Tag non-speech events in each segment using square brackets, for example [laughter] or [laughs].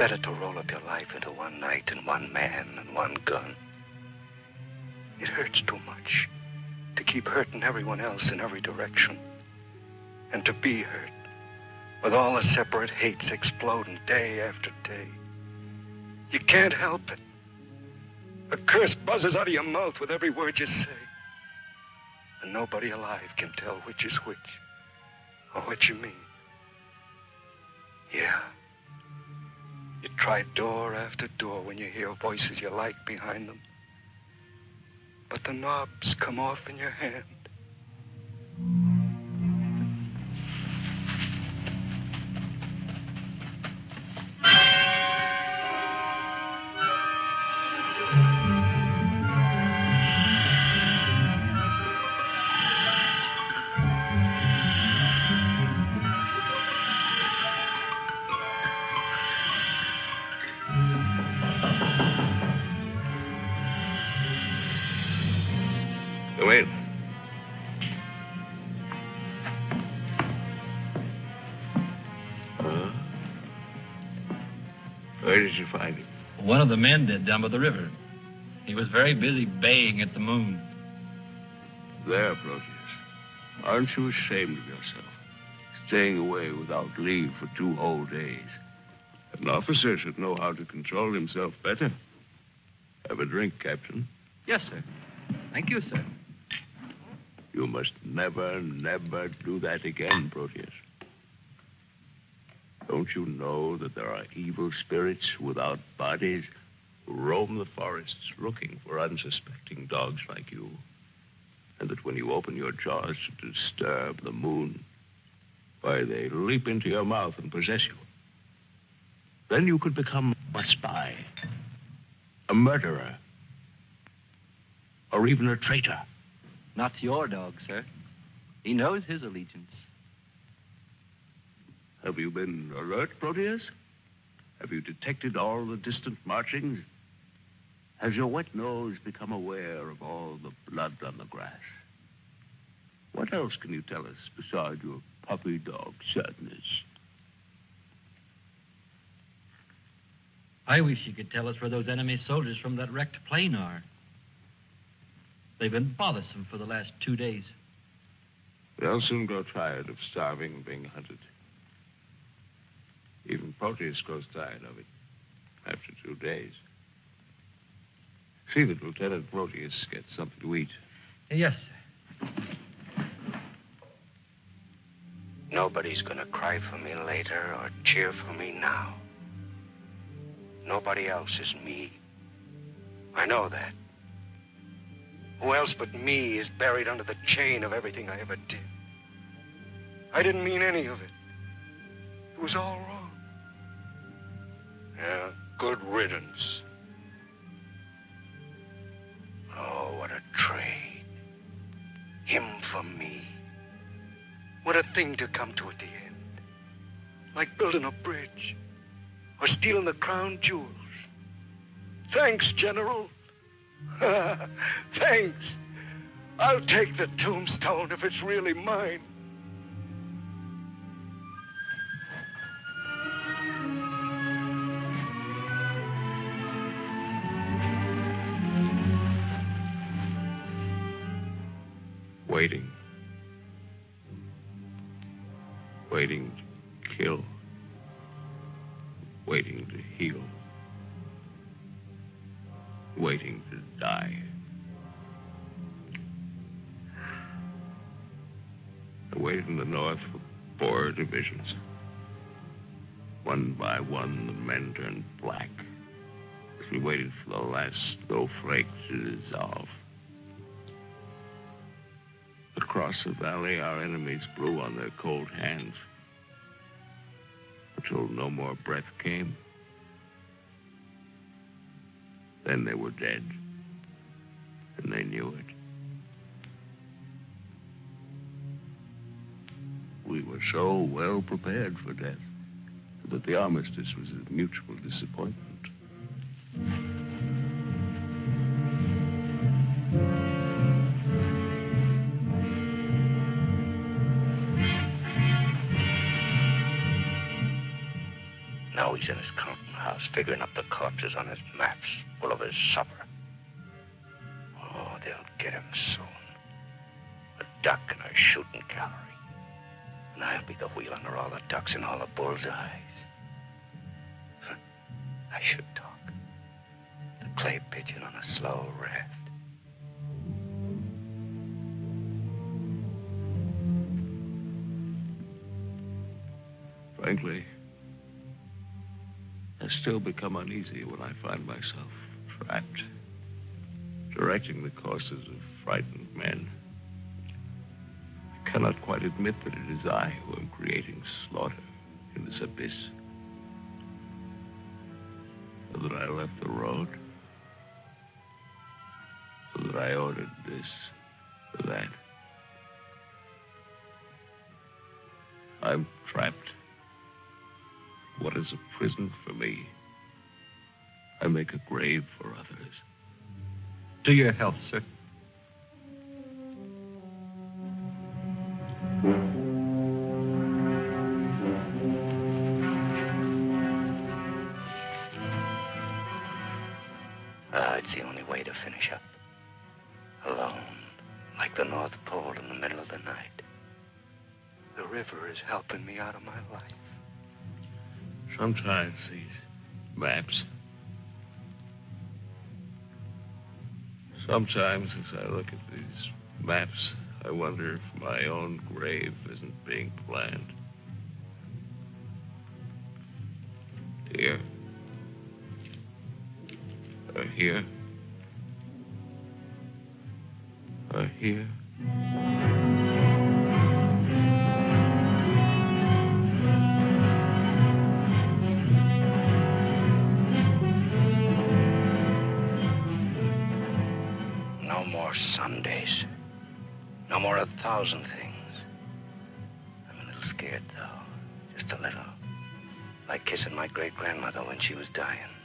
better to roll up your life into one night and one man and one gun. It hurts too much to keep hurting everyone else in every direction. And to be hurt with all the separate hates exploding day after day. You can't help it. A curse buzzes out of your mouth with every word you say. And nobody alive can tell which is which or what you mean. Yeah. You try door after door when you hear voices you like behind them. But the knobs come off in your hand. Where did you find him? One of the men did down by the river. He was very busy baying at the moon. There, Proteus. Aren't you ashamed of yourself? Staying away without leave for two whole days. An officer should know how to control himself better. Have a drink, Captain. Yes, sir. Thank you, sir. You must never, never do that again, Proteus. Don't you know that there are evil spirits without bodies who roam the forests looking for unsuspecting dogs like you? And that when you open your jaws to disturb the moon, why, they leap into your mouth and possess you. Then you could become a spy, a murderer, or even a traitor. Not your dog, sir. He knows his allegiance. Have you been alert, Proteus? Have you detected all the distant marchings? Has your wet nose become aware of all the blood on the grass? What else can you tell us besides your puppy dog sadness? I wish you could tell us where those enemy soldiers from that wrecked plane are. They've been bothersome for the last two days. They'll soon grow tired of starving and being hunted. Even Proteus grows tired of it after two days. See that Lieutenant Proteus gets something to eat. Yes, sir. Nobody's gonna cry for me later or cheer for me now. Nobody else is me. I know that. Who else but me is buried under the chain of everything I ever did? I didn't mean any of it. It was all wrong. Yeah, good riddance. Oh, what a trade. Him for me. What a thing to come to at the end. Like building a bridge or stealing the crown jewels. Thanks, General. [laughs] Thanks. I'll take the tombstone if it's really mine. Waiting. Waiting to kill. Waiting to heal. Waiting to die. I waited in the north for four divisions. One by one, the men turned black as we waited for the last snowflake to dissolve. Across the valley, our enemies blew on their cold hands until no more breath came. Then they were dead, and they knew it. We were so well prepared for death that the armistice was a mutual disappointment. Figuring up the corpses on his maps full of his supper. Oh, they'll get him soon. A duck in a shooting gallery. And I'll be the wheel under all the ducks and all the bull's eyes. [laughs] I should talk. The clay pigeon on a slow raft. Frankly, still become uneasy when I find myself trapped, directing the courses of frightened men. I cannot quite admit that it is I who am creating slaughter in this abyss. That I left the road. That I ordered this or that. I'm trapped. What is a prison for me? I make a grave for others. To your health, sir. Ah, it's the only way to finish up. Alone, like the North Pole in the middle of the night. The river is helping me out of my life. Sometimes these maps. Sometimes as I look at these maps, I wonder if my own grave isn't being planned. Here. Or here. Or here. Thousand things. I'm a little scared, though. Just a little. Like kissing my great grandmother when she was dying.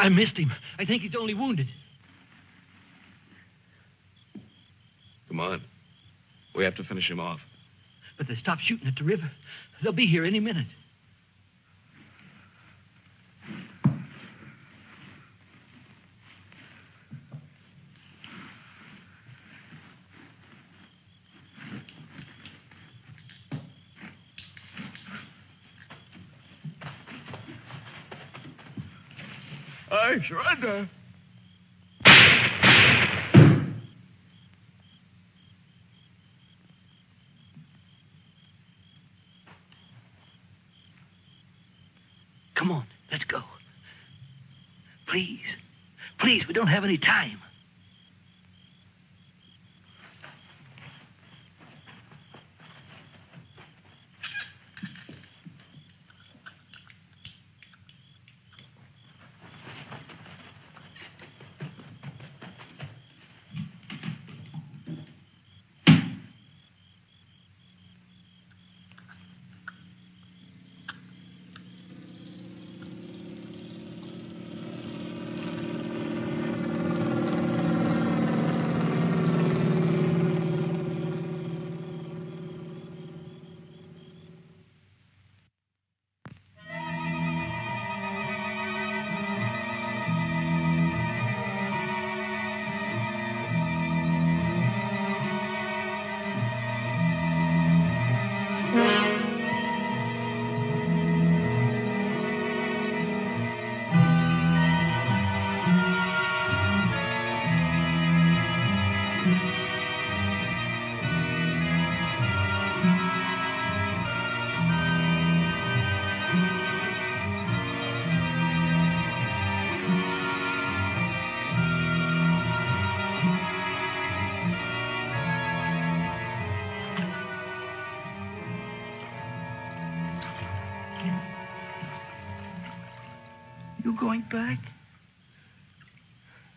I missed him. I think he's only wounded. Come on. We have to finish him off. But they stopped shooting at the river. They'll be here any minute. I surrender. Come on, let's go. Please. Please, we don't have any time. Going back?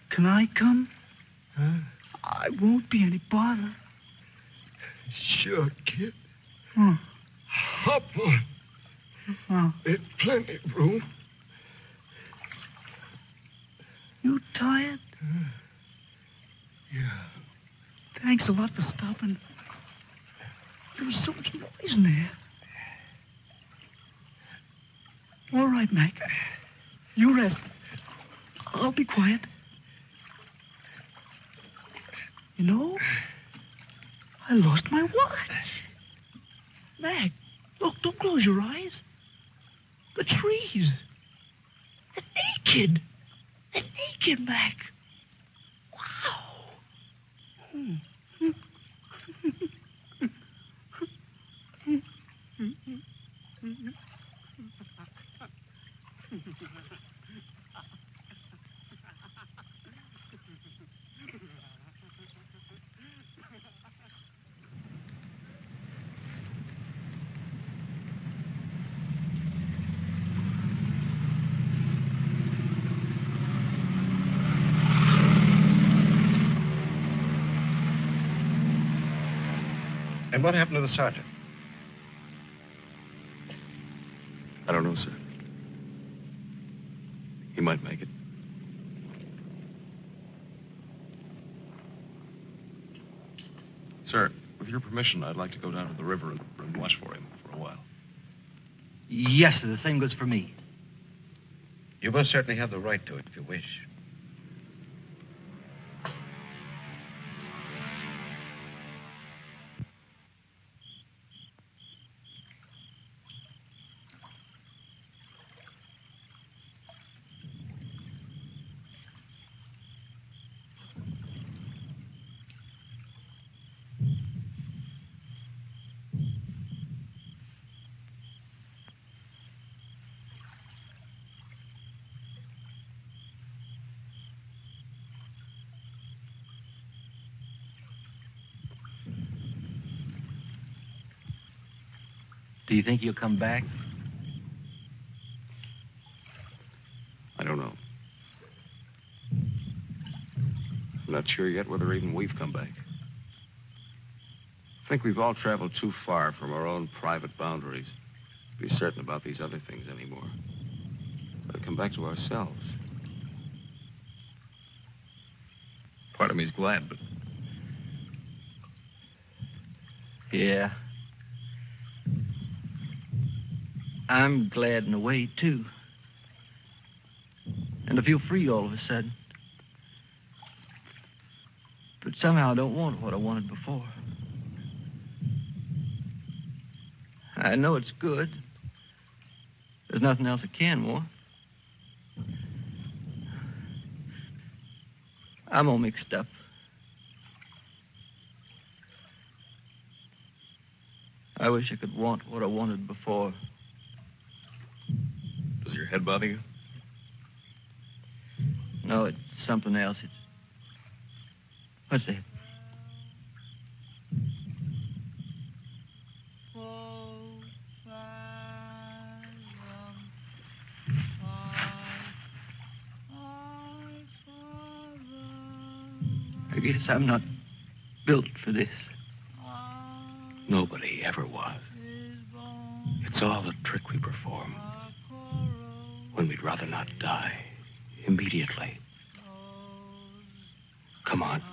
Can I come? Huh? I won't be any bother. Sure, kid. Hmm. Hop on. Huh. There's plenty of room. You tired? Yeah. Thanks a lot for stopping. There was so much noise in there. All right, Mac. You rest. I'll be quiet. You know, I lost my watch. Mac, look, don't close your eyes. The trees. They're naked. They're naked, Mac. Wow. Hmm. And what happened to the sergeant? I don't know, sir. He might make it. Sir, with your permission, I'd like to go down to the river and, and watch for him for a while. Yes, sir. The same goes for me. You most certainly have the right to it if you wish. Do you think he'll come back? I don't know. I'm not sure yet whether even we've come back. I think we've all traveled too far from our own private boundaries to be certain about these other things anymore. Better come back to ourselves. Part of me's glad, but Yeah. I'm glad in a way, too. And I feel free all of a sudden. But somehow I don't want what I wanted before. I know it's good. There's nothing else I can want. I'm all mixed up. I wish I could want what I wanted before. Does your head bother you? No, it's something else. It's. What's that? I guess I'm not built for this. Nobody ever was. It's all a trick we perform. When we'd rather not die immediately. Come on.